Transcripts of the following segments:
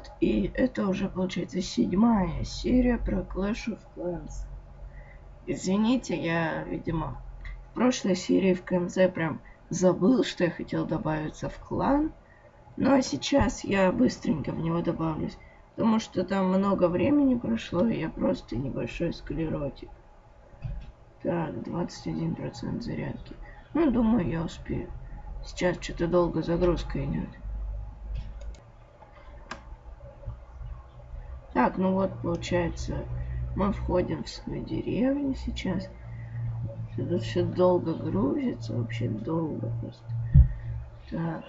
привет! И это уже получается седьмая серия про Clash of Clans. Извините, я, видимо, в прошлой серии в конце прям забыл, что я хотел добавиться в клан. Ну а сейчас я быстренько в него добавлюсь, потому что там много времени прошло, и я просто небольшой склеротик. Так, 21% зарядки. Ну, думаю, я успею. Сейчас что-то долго загрузка идет. Так, ну вот, получается, мы входим в свою деревню сейчас. Тут все долго грузится, вообще долго просто. Так.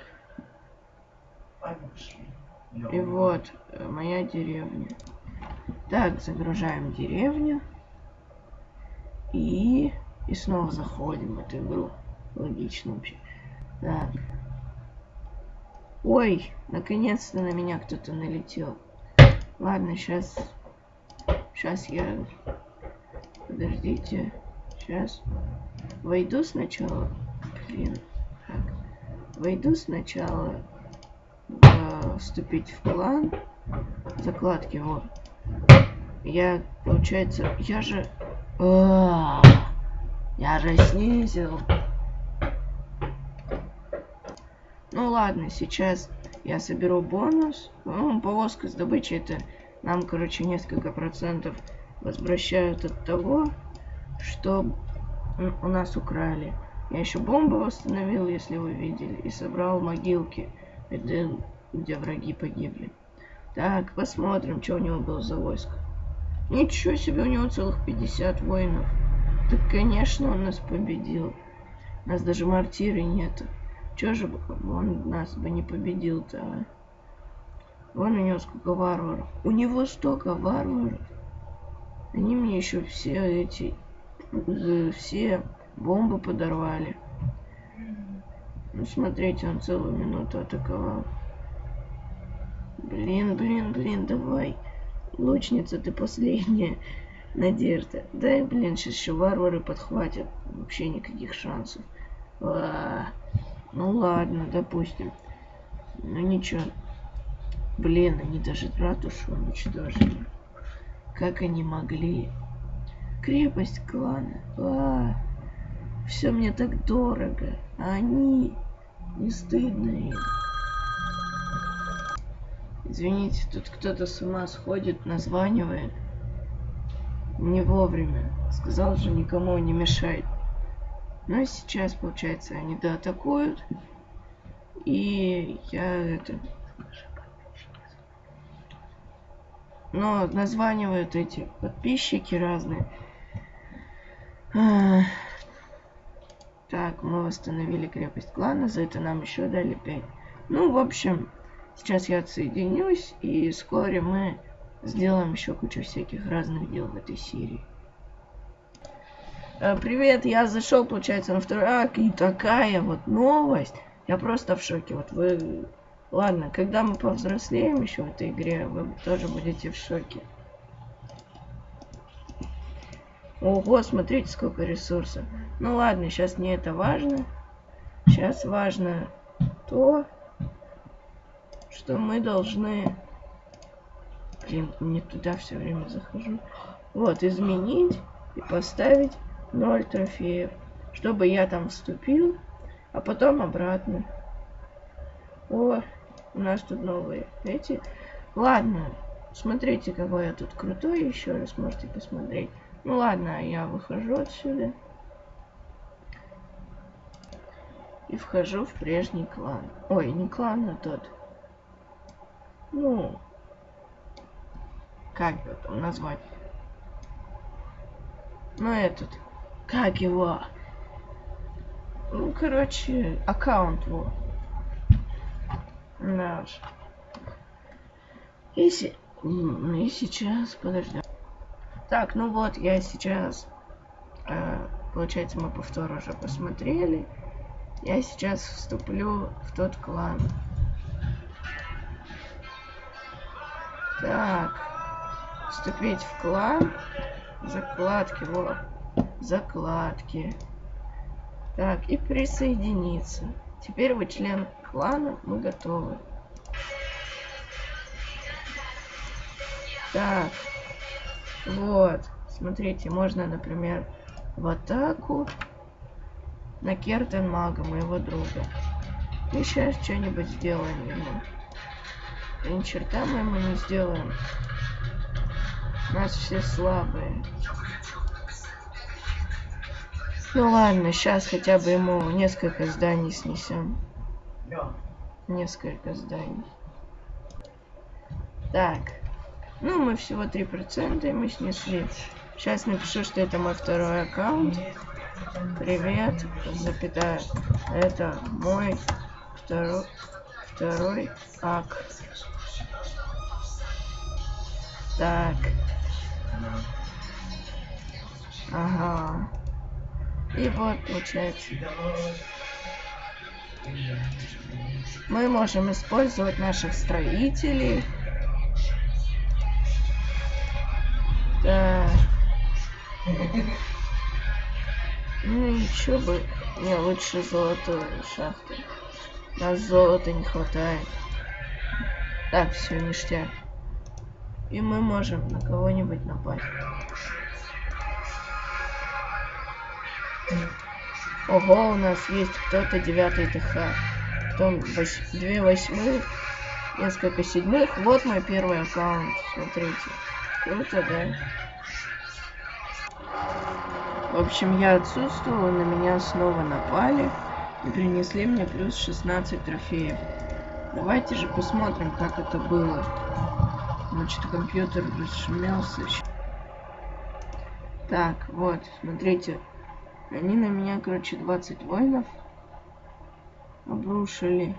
И вот, э, моя деревня. Так, загружаем деревню. И... И снова заходим в эту игру. Логично вообще. Так. Ой, наконец-то на меня кто-то налетел. Ладно, сейчас... Сейчас я... Подождите. Сейчас. Войду сначала. Блин. Так. Войду сначала. В... Вступить в клан. Закладки, вот. Я, получается, я же... -а, я же снизил. Ну ладно, сейчас я соберу бонус. Ну, повозка с добычей это нам, короче, несколько процентов возвращают от того, что у нас украли. Я еще бомбу восстановил, если вы видели, и собрал могилки, где, где враги погибли. Так, посмотрим, что у него было за войско. Ничего себе, у него целых 50 воинов. Так, конечно, он нас победил. У нас даже мартиры нету. Чё же он нас бы не победил-то, а? Вон у него сколько варваров. У него столько варваров. Они мне еще все эти... Все бомбы подорвали. Ну, смотрите, он целую минуту атаковал. Блин, блин, блин, давай. Лучница, ты последняя надежда. Да, блин, сейчас еще варвары подхватят. Вообще никаких шансов. А -а -а. Ну ладно, допустим. Ну ничего. Блин, они даже ратушу уничтожили. Как они могли? Крепость клана. А, все мне так дорого. А они... Не стыдно. Извините, тут кто-то с ума сходит, названивает. Не вовремя. Сказал же, никому не мешает. Но сейчас, получается, они доатакуют. И я это... Но названивают эти подписчики разные. А... Так, мы восстановили крепость клана, за это нам еще дали 5. Ну, в общем, сейчас я отсоединюсь, и вскоре мы сделаем еще кучу всяких разных дел в этой серии. Э, привет, я зашел, получается, на второй акт, и такая вот новость. Я просто в шоке. Вот вы... Ладно, когда мы повзрослеем еще в этой игре, вы тоже будете в шоке. Ого, смотрите, сколько ресурсов. Ну ладно, сейчас не это важно. Сейчас важно то, что мы должны... Блин, не туда все время захожу. Вот, изменить и поставить 0 трофеев. Чтобы я там вступил, а потом обратно. О, у нас тут новые эти. Ладно, смотрите, какой я тут крутой, еще раз можете посмотреть. Ну ладно, я выхожу отсюда. И вхожу в прежний клан. Ой, не клан, а тот. Ну, как его там назвать? Ну, этот. Как его? Ну, короче, аккаунт его. Наш. И, си... и сейчас, подожди. Так, ну вот, я сейчас... Э, получается, мы повтор уже посмотрели. Я сейчас вступлю в тот клан. Так. Вступить в клан. Закладки, вот закладки. Так, и присоединиться. Теперь вы член клана, мы готовы. Так. Вот. Смотрите, можно, например, в атаку на Кертен Мага, моего друга. И сейчас что-нибудь сделаем ему. Да ни черта мы ему не сделаем. У нас все слабые. Ну ладно, сейчас хотя бы ему несколько зданий снесем. Несколько зданий. Так. Ну, мы всего 3% и мы снесли. Сейчас напишу, что это мой второй аккаунт. Привет, запятая. Это мой второй, второй ак. Так. Ага. И вот получается. Мы можем использовать наших строителей. Да. Ну чё бы... Не, лучше золотую шахту. Нас золота не хватает. Так, все, ништяк. И мы можем на кого-нибудь напасть. Ого, у нас есть кто-то девятый ТХ. Потом вось... две восьмых, несколько седьмых. Вот мой первый аккаунт, смотрите. Круто, да? В общем, я отсутствовала, на меня снова напали и принесли мне плюс 16 трофеев. Давайте же посмотрим, как это было. Значит, компьютер расшумелся. Так, вот, смотрите. Они на меня, короче, 20 воинов обрушили.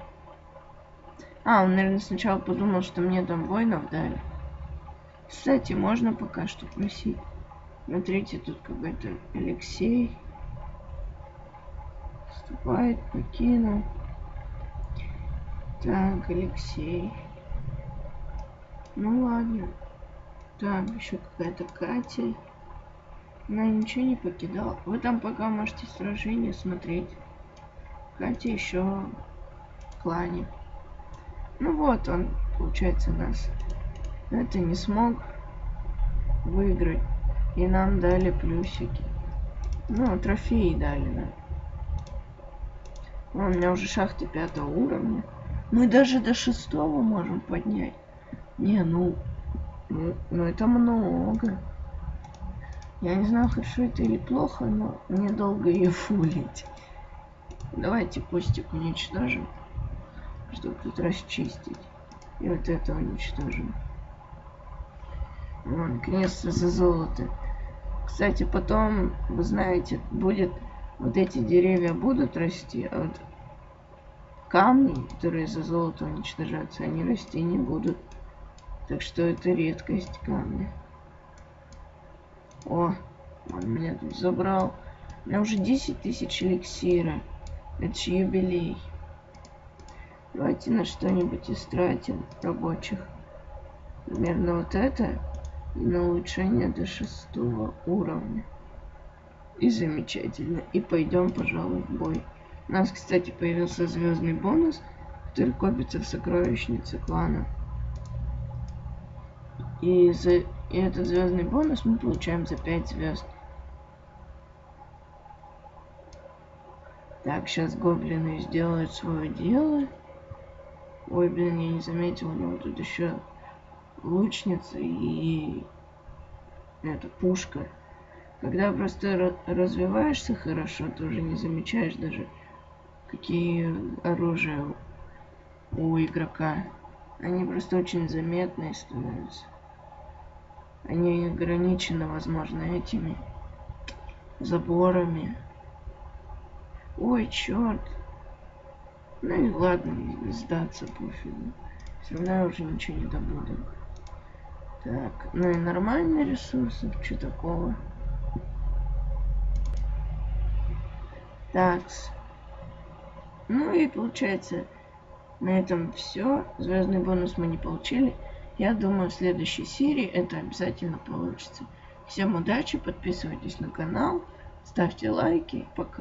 А, он, наверное, сначала подумал, что мне там воинов дали. Кстати, можно пока что просить. Смотрите, тут какой-то Алексей. Вступает, покинул. Так, Алексей. Ну ладно. Так, еще какая-то Катя. Она ничего не покидала. Вы там пока можете сражение смотреть. Катя еще в клане. Ну вот он, получается, нас это не смог выиграть. И нам дали плюсики. Ну, трофеи дали нам. Да. У меня уже шахты пятого уровня. Мы даже до шестого можем поднять. Не, ну, ну, ну это много. Я не знаю, хорошо это или плохо, но мне долго ее фулить. Давайте постик уничтожим, чтобы тут расчистить. И вот это уничтожим. Вон, наконец-то за золото. Кстати, потом, вы знаете, будет... Вот эти деревья будут расти, а вот камни, которые за золото уничтожаются, они расти не будут. Так что это редкость камня. О, он меня тут забрал. У меня уже 10 тысяч эликсира. Это же юбилей. Давайте на что-нибудь истратим рабочих. Примерно вот это на улучшение до шестого уровня. И замечательно. И пойдем, пожалуй, в бой. У нас, кстати, появился звездный бонус, который копится в сокровищнице клана. И, за... и этот звездный бонус мы получаем за 5 звезд. Так, сейчас гоблины сделают свое дело. Ой, блин, я не заметил, у него тут еще лучница и это пушка. Когда просто развиваешься хорошо, ты уже не замечаешь даже, какие оружия у игрока. Они просто очень заметные становятся. Они ограничены, возможно, этими заборами. Ой, черт. Ну и ладно, сдаться пофигу. Все равно я уже ничего не добуду. Так, ну и нормальные ресурсы, что такого? Так. Ну и получается, на этом все. Звездный бонус мы не получили. Я думаю, в следующей серии это обязательно получится. Всем удачи, подписывайтесь на канал, ставьте лайки. Пока.